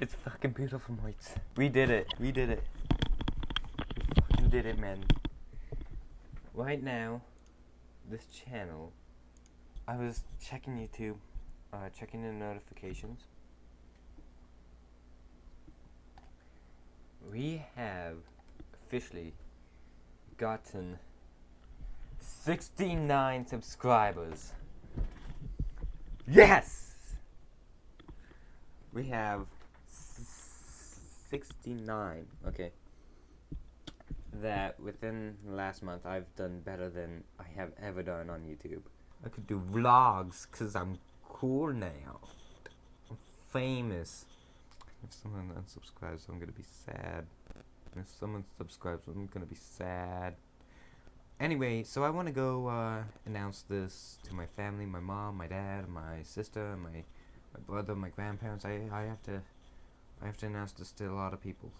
It's fucking beautiful, mates. We did it. We did it. We fucking did it, man. Right now, this channel, I was checking YouTube, uh, checking the notifications. We have officially gotten 69 subscribers. Yes! We have 69. Okay. That within last month I've done better than I have ever done on YouTube. I could do vlogs because I'm cool now. I'm famous. If someone unsubscribes, I'm gonna be sad. If someone subscribes, I'm gonna be sad. Anyway, so I want to go uh, announce this to my family, my mom, my dad, my sister, my my brother, my grandparents. I I have to I have to announce this to a lot of people.